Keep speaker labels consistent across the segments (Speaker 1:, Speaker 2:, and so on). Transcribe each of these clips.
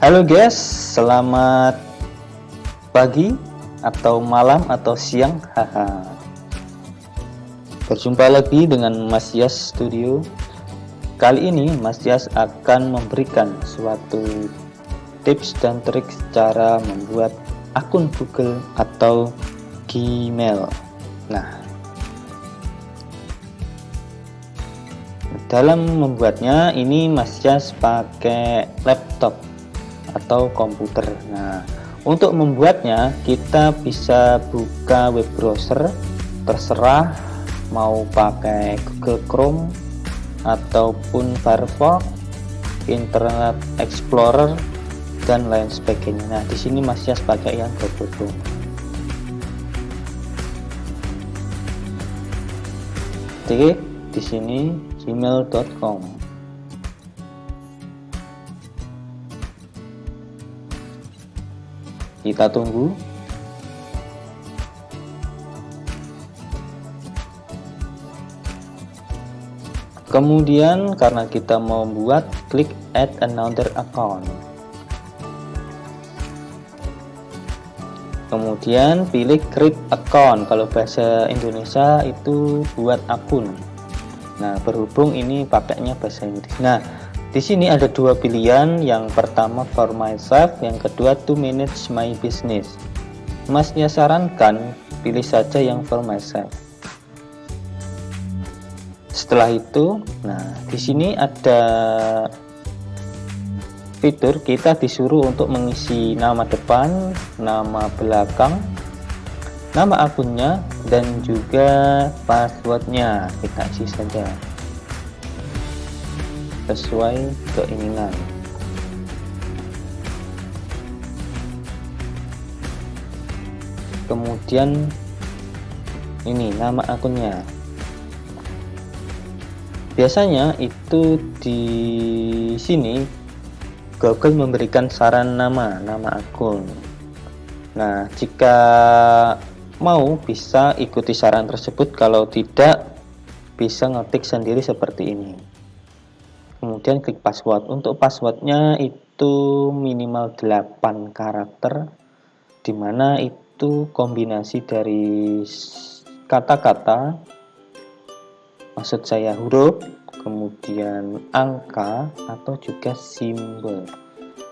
Speaker 1: Halo guys, selamat pagi atau malam atau siang. Haha. Berjumpa lagi dengan Mas Yas Studio. Kali ini Mas Yas akan memberikan suatu tips dan trik cara membuat akun Google atau Gmail. Nah, dalam membuatnya ini Mas Yas pakai laptop atau komputer. Nah untuk membuatnya kita bisa buka web browser terserah mau pakai Google Chrome ataupun Firefox Internet Explorer dan lain sebagainya. Nah di sini Mas Yas pakai yang Google oke di sini gmail.com kita tunggu. Kemudian karena kita mau buat klik add another account. Kemudian pilih create account. Kalau bahasa Indonesia itu buat akun. Nah berhubung ini pakainya bahasa Inggris. Nah di sini ada dua pilihan, yang pertama for myself, yang kedua to manage my business. Masnya sarankan pilih saja yang for myself. Setelah itu, nah di sini ada fitur kita disuruh untuk mengisi nama depan, nama belakang, nama akunnya, dan juga passwordnya kita isi saja sesuai keinginan. Kemudian ini nama akunnya. Biasanya itu di sini Google memberikan saran nama, nama akun. Nah, jika mau bisa ikuti saran tersebut, kalau tidak bisa ngetik sendiri seperti ini kemudian klik password. Untuk passwordnya itu minimal 8 karakter di mana itu kombinasi dari kata-kata maksud saya huruf kemudian angka atau juga simbol.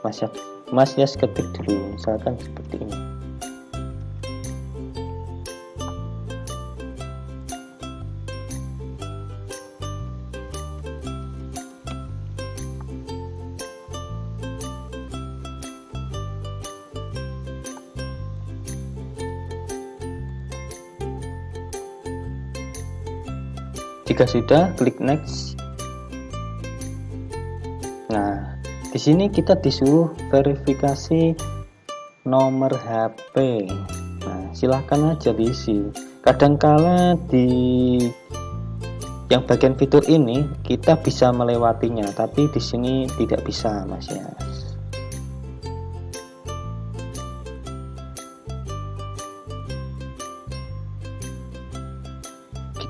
Speaker 1: Mas ya mas ya ketik dulu misalkan seperti ini Jika sudah, klik next. Nah, di sini kita disuruh verifikasi nomor HP. Nah, silahkan aja diisi. Kadangkala di yang bagian fitur ini kita bisa melewatinya, tapi di sini tidak bisa, Mas ya.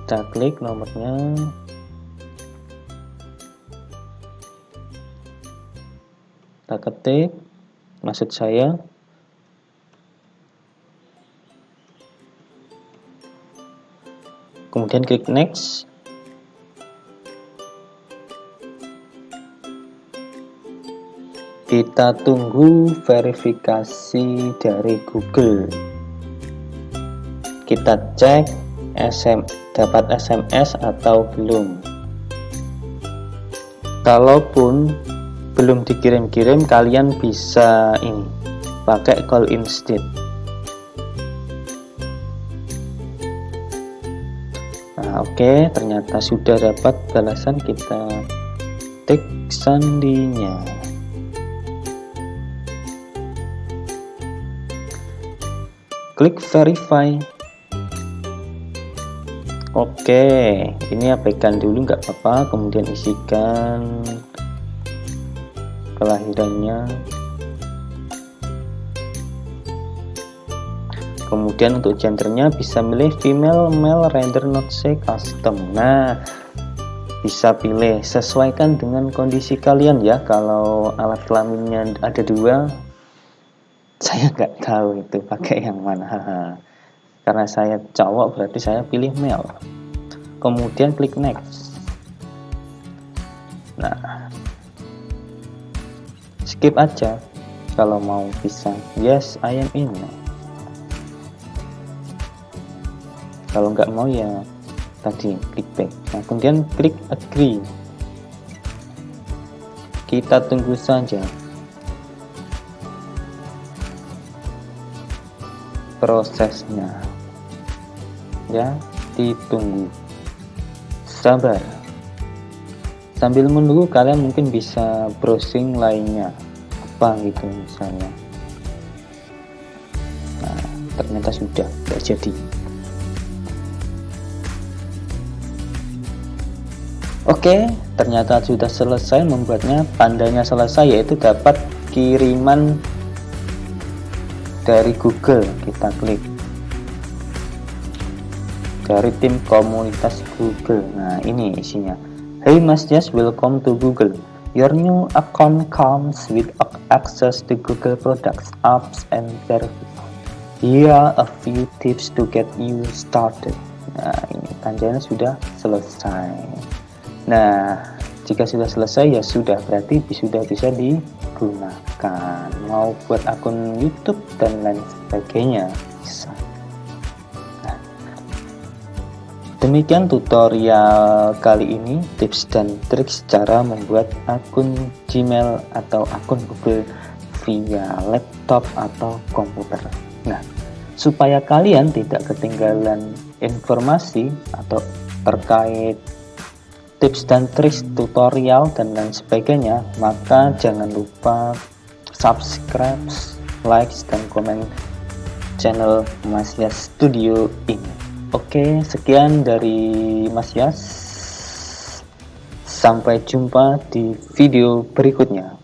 Speaker 1: Kita klik nomornya. Kita ketik maksud saya. Kemudian klik next. Kita tunggu verifikasi dari Google. Kita cek SM dapat SMS atau belum. Kalaupun belum dikirim-kirim kalian bisa ini pakai call instead. Nah oke okay, ternyata sudah dapat balasan. Kita tik sandinya. Klik verify Oke, ini abaikan dulu nggak apa-apa, kemudian isikan kelahirannya. Kemudian untuk gendernya bisa milih female, male, render not say custom. Nah, bisa pilih. Sesuaikan dengan kondisi kalian ya. Kalau alat kelaminnya ada dua saya nggak tahu itu pakai yang mana karena saya cowok berarti saya pilih male. Kemudian klik next. Nah skip aja. Kalau mau bisa. Yes I am in. Kalau nggak mau ya tadi klik back. Nah kemudian klik agree. Kita tunggu saja. Prosesnya ya ditunggu. Sabar. Sambil menunggu kalian mungkin bisa browsing lainnya. Apa gitu misalnya. Nah ternyata sudah tidak jadi. Oke, ternyata sudah selesai membuatnya. Tandanya selesai yaitu dapat kiriman dari Google. Kita klik dari tim komunitas Google. Nah, ini isinya. Hey Mas Jas, welcome to Google. Your new account comes with access to Google products, apps, and services. Here are a few tips to get you started. Nah, ini tandanya sudah selesai. Nah, jika sudah selesai ya sudah berarti sudah bisa digunakan. Mau buat akun YouTube dan lain sebagainya bisa. Demikian tutorial kali ini tips dan trik cara membuat akun Gmail atau akun Google via laptop atau komputer. Nah, supaya kalian tidak ketinggalan informasi atau terkait tips dan trik tutorial dan lain sebagainya maka jangan lupa subscribe like dan komen channel Mas Studio ini oke sekian dari Mas Yas. Sampai jumpa di video berikutnya